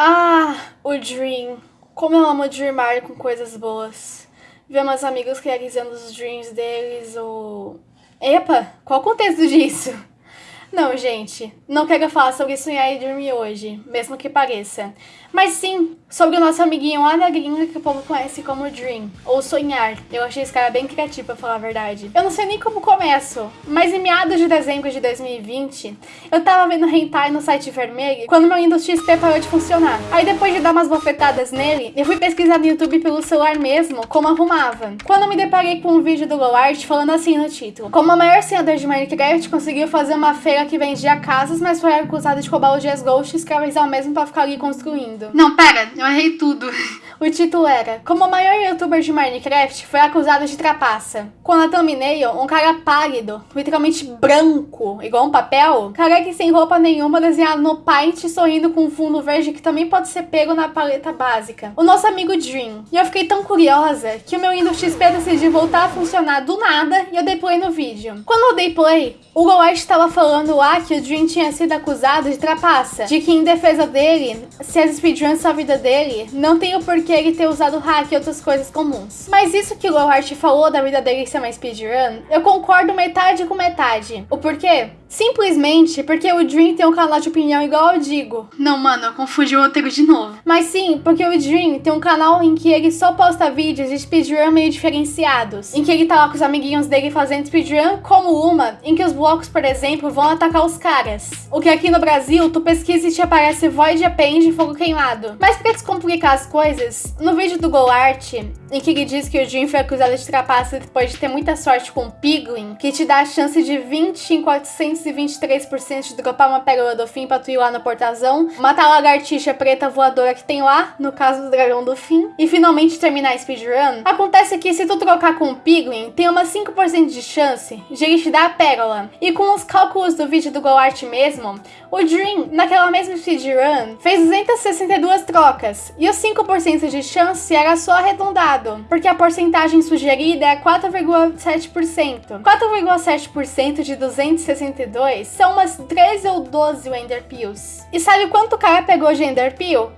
Ah, o Dream. Como eu amo dreamar com coisas boas. Ver meus amigos realizando os dreams deles ou... Epa, qual o contexto disso? Não, gente, não quero falar sobre sonhar e dormir hoje, mesmo que pareça. Mas sim, sobre o nosso amiguinho lá da gringa que o povo conhece como Dream, ou Sonhar. Eu achei esse cara bem criativo, pra falar a verdade. Eu não sei nem como começo, mas em meados de dezembro de 2020, eu tava vendo hentai no site vermelho quando meu Windows XP parou de funcionar. Aí depois de dar umas bofetadas nele, eu fui pesquisar no YouTube pelo celular mesmo como arrumava. Quando me deparei com um vídeo do GoArt falando assim no título, como o maior senador de Minecraft conseguiu fazer uma feira que vendia casas, mas foi acusado de roubar o Jazz Ghost e escravizar o mesmo pra ficar ali construindo. Não, pera, eu errei tudo. O título era Como o maior youtuber de Minecraft foi acusado de trapaça. Quando a thumbnail, um cara pálido, literalmente branco, igual um papel, careca e sem roupa nenhuma, desenhado no Paint, sorrindo com um fundo verde que também pode ser pego na paleta básica. O nosso amigo Dream. E eu fiquei tão curiosa que o meu Windows XP decidiu voltar a funcionar do nada e eu dei play no vídeo. Quando eu dei play, o GoWest estava falando lá que o Dream tinha sido acusado de trapaça, de que em defesa dele, se as speedruns são a vida dele, não tem o porquê ele ter usado hack e outras coisas comuns. Mas isso que o Lowhart falou da vida dele ser uma speedrun, eu concordo metade com metade. O porquê? Simplesmente porque o Dream tem um canal de opinião igual eu digo. Não, mano, eu confundi o roteiro de novo. Mas sim, porque o Dream tem um canal em que ele só posta vídeos de speedrun meio diferenciados. Em que ele tá lá com os amiguinhos dele fazendo speedrun, como uma, em que os blocos, por exemplo, vão atacar os caras. O que aqui no Brasil, tu pesquisa e te aparece Void Append e Fogo Queimado. Mas pra descomplicar as coisas, no vídeo do GoArt, em que ele diz que o Dream foi acusado de trapaça depois de ter muita sorte com o Piglin, que te dá a chance de 20 em 400 223% de dropar uma pérola do fim pra tu ir lá no portazão, matar a lagartixa preta voadora que tem lá, no caso do dragão do fim, e finalmente terminar a speedrun, acontece que se tu trocar com o Piglin, tem uma 5% de chance de ele te dar a pérola. E com os cálculos do vídeo do GoArt mesmo, o Dream, naquela mesma speedrun, fez 262 trocas, e os 5% de chance era só arredondado, porque a porcentagem sugerida é 4,7%. 4,7% de 262 2 são umas 13 ou 12 Ender Pills. E sabe quanto o cara pegou de Ender?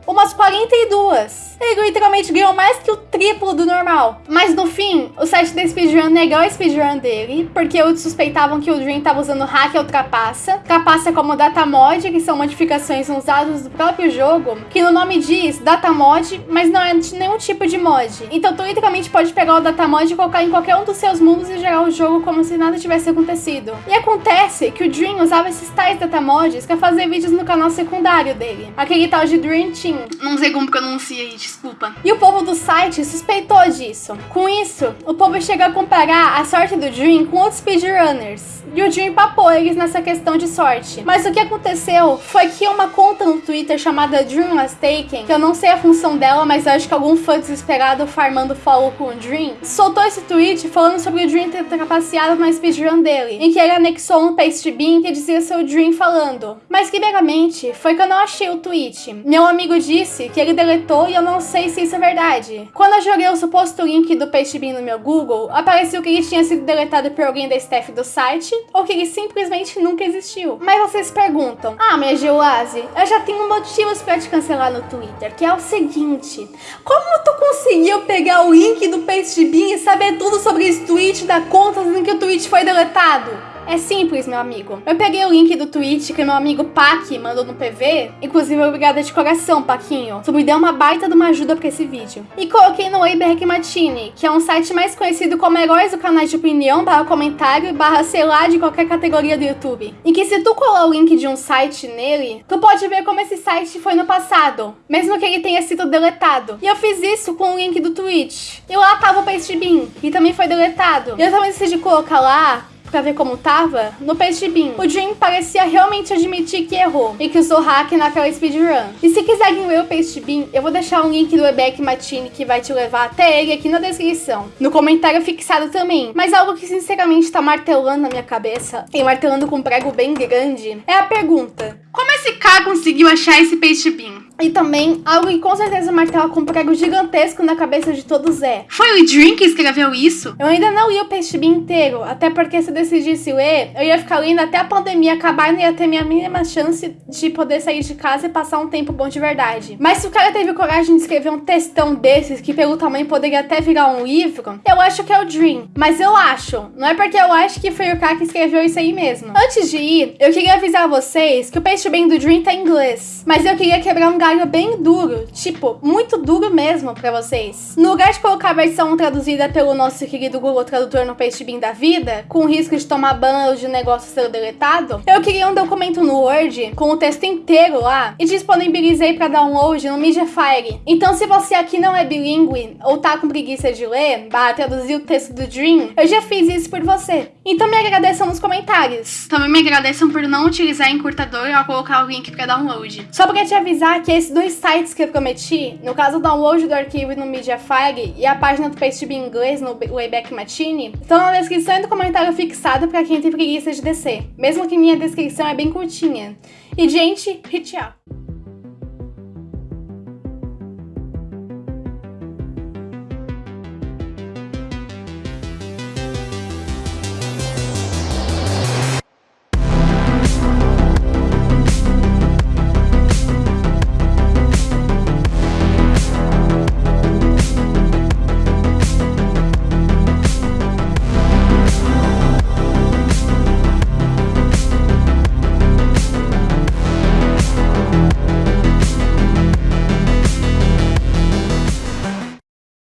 Umas 42. Ele literalmente ganhou mais que o triplo do normal. Mas no fim, o site da Speedrun negou a speedrun dele, porque eles suspeitavam que o Dream tava usando hack ou trapaça. Trapaça como datamod, que são modificações usadas do próprio jogo, que no nome diz datamod, mas não é de nenhum tipo de mod. Então tu literalmente pode pegar o datamod e colocar em qualquer um dos seus mundos e gerar o jogo como se nada tivesse acontecido. E acontece que que o Dream usava esses tais datamods pra fazer vídeos no canal secundário dele. Aquele tal de Dream Team. Não sei como pronuncia aí, desculpa. E o povo do site suspeitou disso. Com isso, o povo chega a comparar a sorte do Dream com outros speedrunners. E o Dream papou eles nessa questão de sorte. Mas o que aconteceu foi que uma conta no Twitter chamada Dream Was Taken, que eu não sei a função dela, mas acho que algum fã desesperado farmando follow com o Dream, soltou esse tweet falando sobre o Dream ter trapaceado na speedrun dele, em que ele anexou um paste Bin que dizia seu Dream falando. Mas primeiramente, foi que eu não achei o tweet. Meu amigo disse que ele deletou e eu não sei se isso é verdade. Quando eu joguei o suposto link do Bin no meu Google, apareceu que ele tinha sido deletado por alguém da staff do site, ou que ele simplesmente nunca existiu. Mas vocês perguntam, ah, minha Geoase, eu já tenho motivos para te cancelar no Twitter, que é o seguinte, como tu conseguiu pegar o link do Bin e saber tudo sobre esse tweet da conta em que o tweet foi deletado? É simples, meu amigo. Eu peguei o link do tweet que meu amigo Pac mandou no PV, inclusive obrigada de coração, Paquinho. Tu me deu uma baita de uma ajuda pra esse vídeo. E coloquei no Matini, que é um site mais conhecido como Heróis do Canal de Opinião, barra comentário, barra sei lá, de qualquer categoria do YouTube. E que se tu colar o link de um site nele, tu pode ver como esse site foi no passado, mesmo que ele tenha sido deletado. E eu fiz isso com o link do Twitch. E lá tava o Pastebin, que também foi deletado. E eu também decidi colocar lá pra ver como tava, no Bin, o Dream parecia realmente admitir que errou e que usou hack naquela speedrun. E se quiserem ler o Bin, eu vou deixar um link do Ebek Matini que vai te levar até ele aqui na descrição. No comentário fixado também. Mas algo que sinceramente tá martelando na minha cabeça, e martelando com um prego bem grande, é a pergunta. Como esse cara conseguiu achar esse Bin? E também, algo que com certeza martela com um prego gigantesco na cabeça de todos é. Foi o Dream que escreveu isso? Eu ainda não li o Peixe inteiro, até porque se eu decidisse ler, eu ia ficar lendo até a pandemia acabar e não ia ter minha mínima chance de poder sair de casa e passar um tempo bom de verdade. Mas se o cara teve coragem de escrever um textão desses, que pelo tamanho poderia até virar um livro, eu acho que é o Dream. Mas eu acho, não é porque eu acho que foi o cara que escreveu isso aí mesmo. Antes de ir, eu queria avisar vocês que o Peixe do Dream tá em inglês, mas eu queria quebrar um bem duro, tipo, muito duro mesmo pra vocês. No lugar de colocar a versão traduzida pelo nosso querido Google Tradutor no Peixe Bean da vida, com risco de tomar ban ou de negócio ser deletado, eu queria um documento no Word com o texto inteiro lá e disponibilizei para download no Mediafire. Então, se você aqui não é bilíngue ou tá com preguiça de ler, bah, traduzir o texto do Dream, eu já fiz isso por você. Então me agradeçam nos comentários. Também me agradeçam por não utilizar encurtador ao colocar o link para download. Só pra te avisar que esses dois sites que eu prometi, no caso o download do arquivo no Mediafire e a página do PageTube em inglês no Wayback Machine, estão na descrição e no comentário fixado para quem tem preguiça de descer. Mesmo que minha descrição é bem curtinha. E gente, tchau!